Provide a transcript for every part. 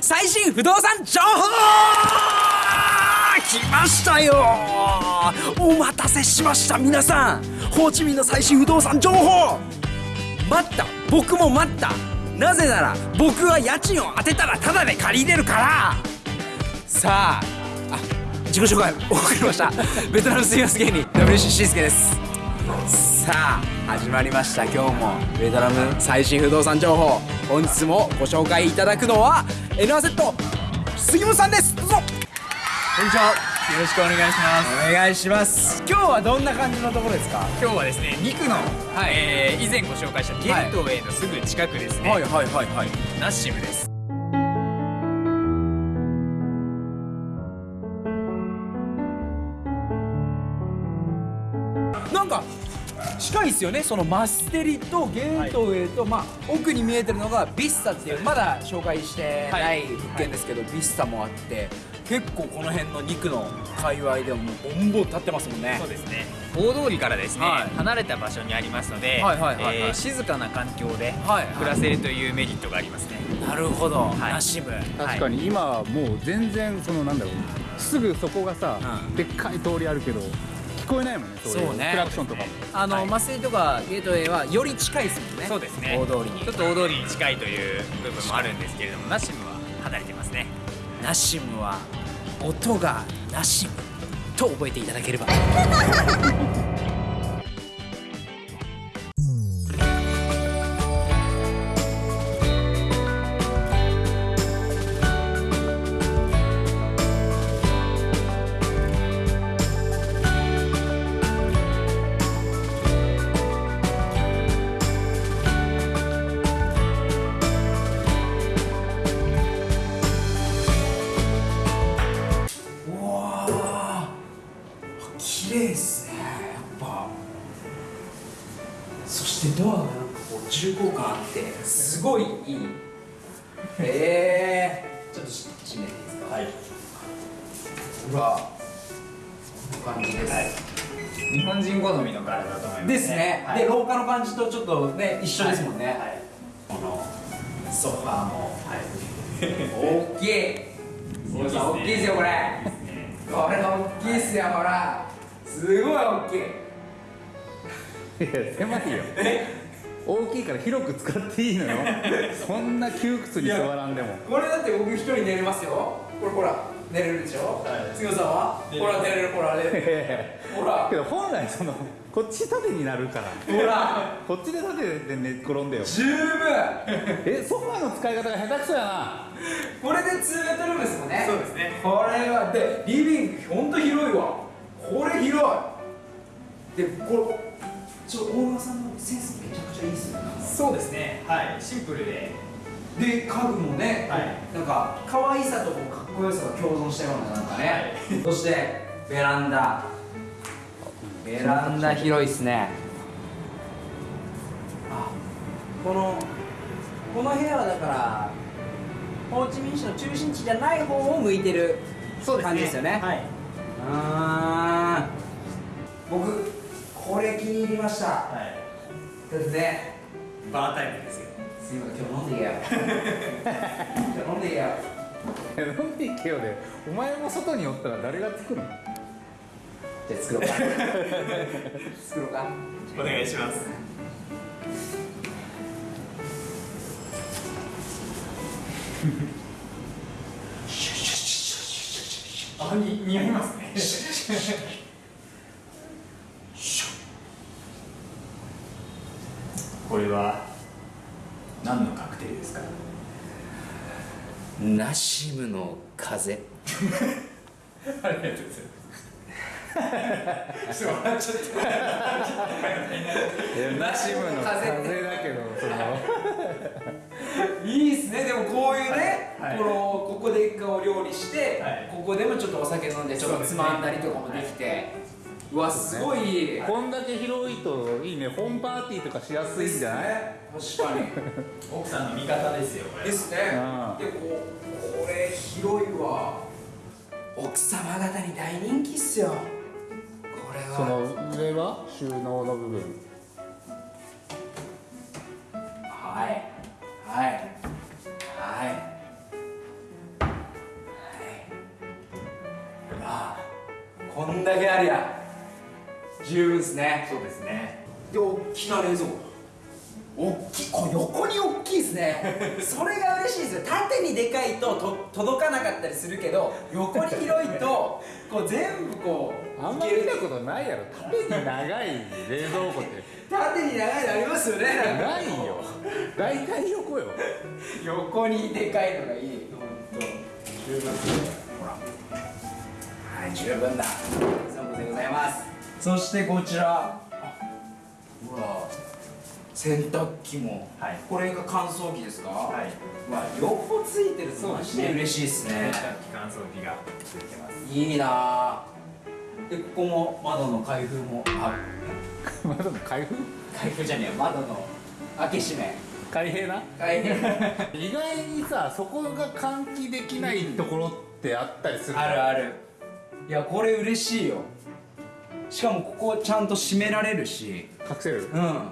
最新不動産情報来ましたよ。お待たせしました皆さん。ホーチミンの最新不動産情報。待った僕も待った。なぜなら僕は家賃を当てたらタダで借りれるから。さああ自己紹介遅れました。ベトナム水圧芸人 WC しんすけです。さあ始まりました。今日もベトナム最新不動産情報本日もご紹介いただくのは N アセット杉本さんです。どうぞ。こんにちは。よろしくお願いします。お願いします。今日はどんな感じのところですか？今日はですね、肉の、えー以前ご紹介したゲートウェイのすぐ近くですね、はいはいはいはい。ナッシムです。なんか近いですよね。そのマステリとゲートウェイと、まあ奥に見えてるのがビッサっていうまだ紹介してない物件ですけど、ビッサもあって結構この辺の肉の界隈でももうボンボン立ってますもんね。そうですね。大通りからですね、はい。離れた場所にありますので、静かな環境ではい暮らせるというメリットがありますね。なるほど、はい。ナシム確かに今はもう全然そのなんだろうすぐそこがさ、うん。でっかい通りあるけど聞こえないもんねそういうね。クラクションとかも。あの、はい。マステリとかゲートウェイはより近いですもんね。そうですね。大通りに。ちょっと大通りに近いという部分もあるんですけれども、ナッシムは離れてますね。ナシムは音がナシムと覚えていただければしてドアがなんかこう重厚感あってすごいいい。えー、ちょっとし閉めていいですか？はい。ほらこんな感じです、日本人好みの柄だと思います、ですね、はい。で廊下の感じとちょっとね一緒ですもんね、はい。このソファーも。はい。大きい。大きいですよこれ。これ大きいっすよほら。すごい大きいいや狭いよ。大きいから広く使っていいのよ。そんな窮屈に座らんでも。これだって僕一人寝れますよ。これほら寝れるでしょ、はい。杉本さんはほら寝れるほら寝れ。るほら。けど本来そのこっち縦になるから。ほら。こっちで縦で寝転んでよ。十分。えソファーの使い方が下手くそやな。これで2ベッドルですもんね。そうですね。これはでリビングほんと広いわ。これ広い。でこれちょオーナーさんのセンスめちゃくちゃいいっすよね。そうですね。はい。シンプルで。で家具もね、はい。なんか可愛さとかっこよさが共存したようななんかね、そしてベランダ。ベランダ広いっすね。あこのこの部屋はだからホーチミン市の中心地じゃない方を向いてる感じですよね。はい。あー。僕これ気に入りました。はい。だってね。バータイプですよ。すいません。今日飲んでいけよ 今日飲んでいけよ飲んでいけよで。お前も外におったら誰が作るの？じゃあ作ろうか。作ろうか。お願いします。あ、に似合いますね。これは何のカクテルですか。ナシムの風。ありがとうございます。笑っちゃった。ナシムの風風だけどその。いいっすね。でもこういうね、はい。このここで一回お料理して、はい。ここでもちょっとお酒飲んでちょっとつまんだりとかもできてうわすごい、こんだけ広いといいねホームパーティーとかしやすいんじゃない、ね、確かに。奥さんの味方ですよですね。でここれ広いわ。奥様方に大人気っすよ。これは。その上は収納の部分。はい。はい。はい。はい。あこんだけありゃ。十分ですね。そうですね。で大きな冷蔵庫。大きい。これ横に大きいですね。それが嬉しいですよ。縦にでかいとと届かなかったりするけど横に広いとこう全部こうあんまり見たことないやろ。縦に長い冷蔵庫って。縦に長いのありますよね。ないよ。大体横よ。横にでかいのがいい。ほんと。十分ほら。はい十分だ。そうでございますそしてこちら。あほら洗濯機も、はい。これが乾燥機ですか？はい。わ両方ついてるそうですね。嬉しいですね。洗濯機乾燥機がついてます。いいな。あでここも窓の開封も。あまだ開封？開封じゃねえよ。窓の開け閉め。開閉な？開閉。意外にさそこが換気できないところってあったりするあるある。いやこれ嬉しいよしかもここちゃんと閉められるし。隠せる？うん。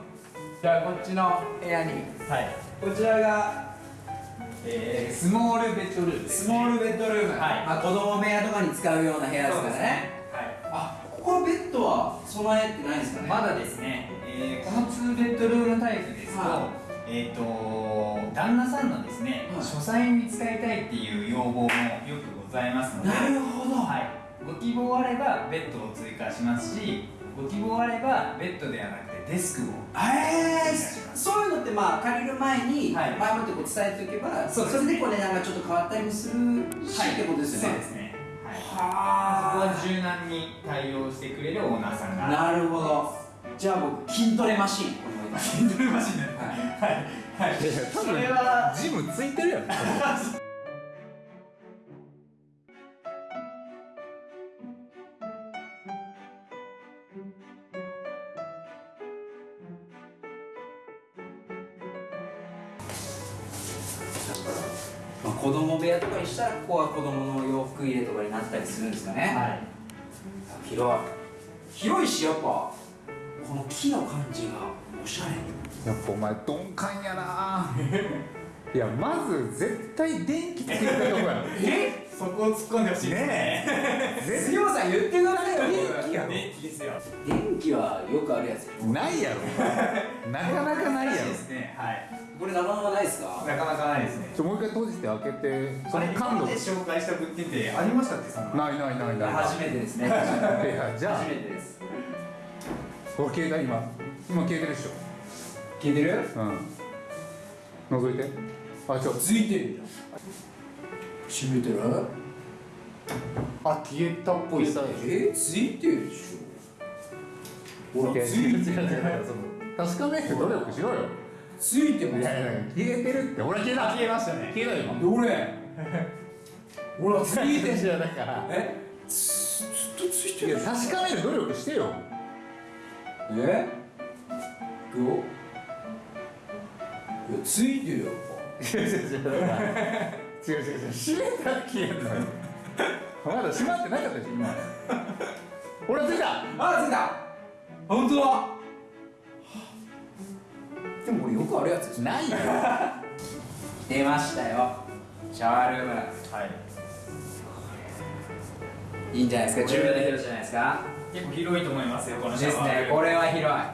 じゃあこっちの部屋に。はい。こちらがえー、スモールベッドルーム。です、ね、スモールベッドルーム、はい。まあ、子供部屋とかに使うような部屋ですからね。はい。あここはベッドは備えてないんですかね？まだですね、えーこの2ベッドルームタイプですと、はえっ、と旦那さんのですね、はい。書斎に使いたいっていう要望もよくございますので。なるほど。はい、ご希望あればベッドを追加しますしご希望あればベッドではなくてデスクをえー、そういうのってまあ借りる前にはい。前もってこう伝えておけば、そうですれでこう値段がちょっと変わったりもするし、ってことですよね。そうですね。はい。そこはは柔軟に対応してくれるオーナーさんが。なるほど。じゃあ僕筋トレマシン筋トレマシンねはい。はい。はいそれは。ジムついてるやん したらここは子供の洋服入れとかになったりするんですかね、はい。広い。広いしやっぱこの木の感じがおしゃれ。やっぱお前鈍感やな。いやまず絶対電気つけたとこやえ？そこを突っ込んでほしいですね。杉本さん言ってくださいよ電気やろ。電気ですよ。電気はよくあるやつ。よないやろ。なかなかないやろ。ですね。はいこれなかなかないですか？なかなかないですね。ちょもう一回閉じて開けてその感度。で紹介した物件ってありましたっけ？そんなないないないない初めてですね。いやじゃあ。初めてです。これ携帯今。今消えてるでしょ。聞いてる？うん。覗いて。あちょ。ついてる閉めてる？あ消えたっぽいっすえついてるでしょ。ほらついてる。確かめて努力しろよついてます。消えてるって。ほら消えた。消えましたね。消えたよ。今どれほらついてる。じゃだから。え？つずっとついてる。確かめる努力してよ。え？どう？ついてるよ。違う違う違う。閉めたら消えんのよ。まだ閉まってなかったでしょ今。ほらついた。あついた。本当だでもこれよくあるやつですねないよ。出ましたよ。シャワールーム。はい。いいんじゃないですか？十分な広さじゃないですか？結構広いと思いますよこのシですャワーね。これは広い。はい。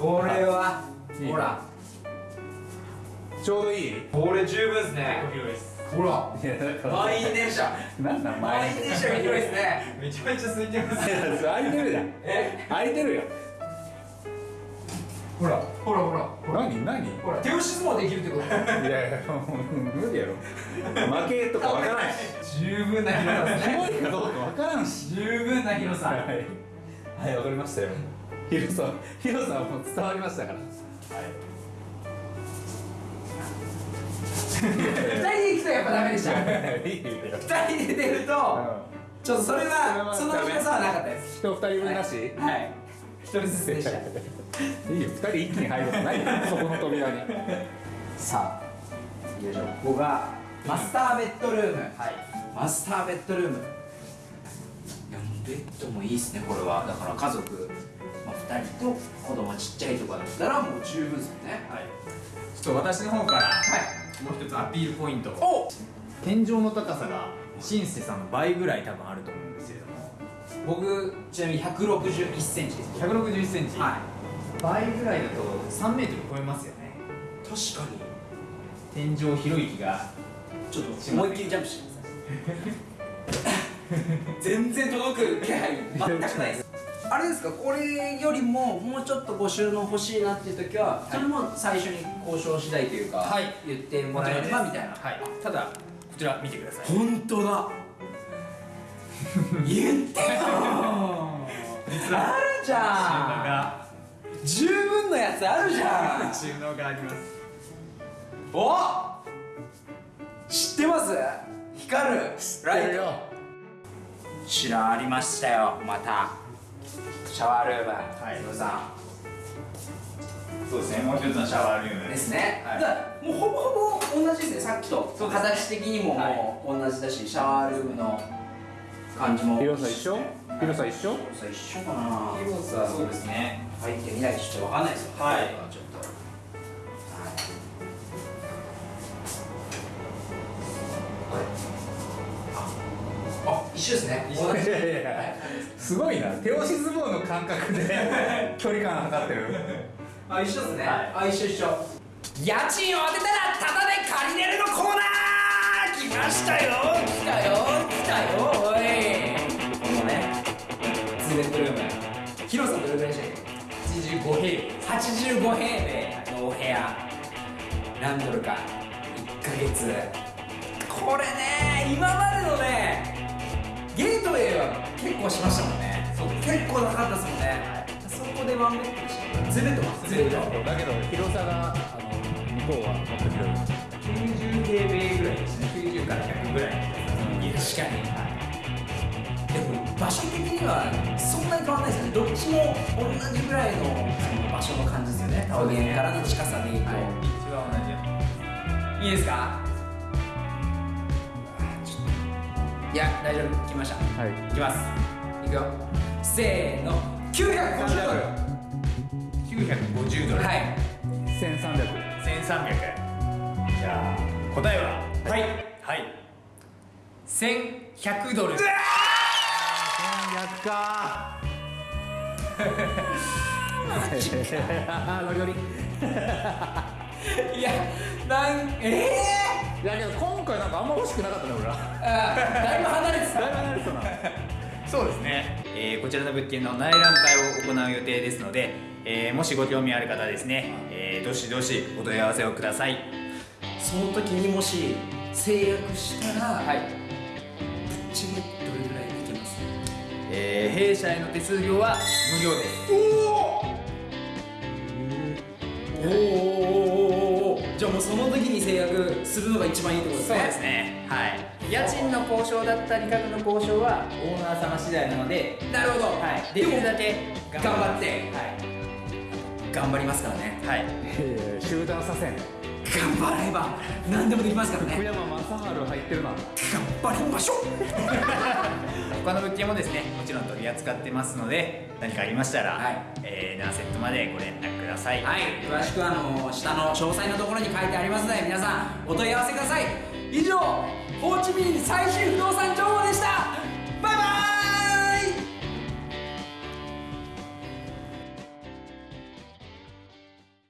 これはほら。ちょうどいい？いこれ十分ですね。結構広いです。ほら。満員電車。なんなん満員電車が広いですね。めちゃめちゃ空いてます。空いてるやん。え？空いてるやんほら。ほらほら。ほら何何？いほら手押し相撲できるってこと。やいやもう無理やろ。負けとかわからんし。十分な広さ。ですね広いかどうかわからんし十分な広さ。はいはいわかりましたよ。広さ広さはもう伝わりましたから。二人で行くとやっぱダメでした。はいいいよ。二人で出るとちょっとそれはその広さはなかったです。人二人分なし？はい一人ずつでした。いいよ。二人一気に入ることないよ。そこの扉に。さあよいしょ。ここがマスターベッドルーム。はい。マスターベッドルーム。いやもうベッドもいいっすねこれは。だから家族、まあ、2人と子供ちっちゃいとかだったらもう十分ですもんね。はい。ちょっと私の方からはい。もう一つアピールポイント。お天井の高さがシンセさんの倍ぐらい多分あると思うんですけれども僕ちなみに161センチです。161センチ、は倍ぐらいだと3メートル超えますよね。い確かに。天井ひろゆきがちょっと思いっきりジャンプしてください全然届く気配全くないです。あれですかこれよりももうちょっとご収納欲しいなっていう時は、それも最初に交渉次第というか、はい。言ってもらえればみたいな。はい。ただこちら見てください。本当だ言ってよ。実はあるじゃん。十分のやつあるじゃん。収納があります。お知ってます？光る。ライト。よこちらありましたよまた。シャワールーム。はい。ムさそうですね。もう一つのシャワールーム。んですね、はい。だからもうほぼほぼ同じですね。さっきと。形的にももう同じだし、シャワールームの感じも広さ一緒？広さ一緒？広さ一緒かな。広さそうですね。入ってみないとちょっとわかんないですよ。はい。ちょっと一緒ですね。一緒同じいやいや。い。やすごいな。手押し相撲の感覚で 距離感測ってる。あ一緒ですね、はい。あ一緒一緒。家賃を当てたらタダで借りれるのコーナー。来ましたよ。来たよ。来たよツーベッドルーム広さどれぐらいでしたっ85平米。け85平米。のお部屋。何ドルか。1ヶ月。これね今までのねゲートウェイは結構しましたもんね。そう結構なかったですもんね、そこでワンベッドでしたツーベッドかツーベッドだけど広さがあの向こうはもっと広い90平米ぐらいですね。90から100ぐらい確かに。でも場所的にはそんなに変わらないです。よねどっちも同じぐらいのその場所の感じですよね。桃源からの近さでいいと、はい。一番同じ。よい、いですか？いや大丈夫。来ました。はい。いきます。いくよ。せーの。950ドル。950ドル。はい。1300 1300じゃあ答えは？はい。はい。1100ドル1400かノリノリいやなんええいやけど今回なんかあんま欲しくなかったね俺ら。だいぶ離れてた。だいぶ離れてたな。そうですね、えーこちらの物件の内覧会を行う予定ですので、えーもしご興味ある方はですね、えーどしどしお問い合わせをください。その時にもし制約したら、はい、ぶっちぎりどれぐらい弊社への手数料は無料ですおー。おー。おー。おおじゃあもうその時に制約するのが一番いいってことですねそうですねはい家賃の交渉だったり価格の交渉はオー。ナー。様次第なので、なるほど、はい、できるだけ頑張ってはい頑張りますからねはい集団左遷頑張れば何でもできますからね。福山雅治入ってるな。頑張りましょう。他の物件もですねもちろん取り扱ってますので何かありましたら、はい。えーナーセットまでご連絡ください。はい。詳しくはあの下の詳細のところに書いてありますので皆さんお問い合わせください。以上ホーチミン最新不動産情報でした